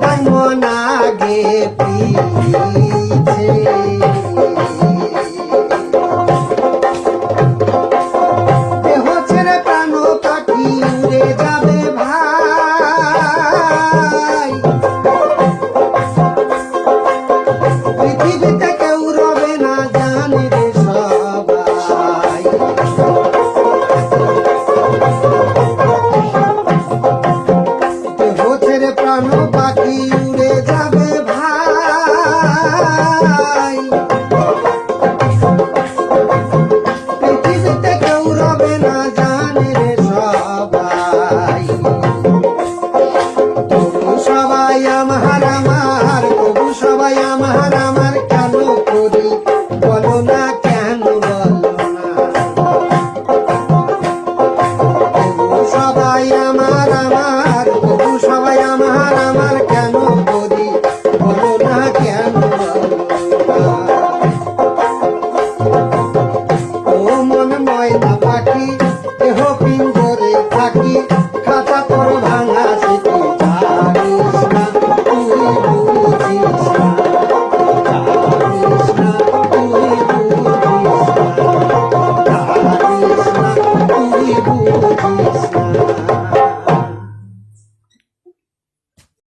Bye.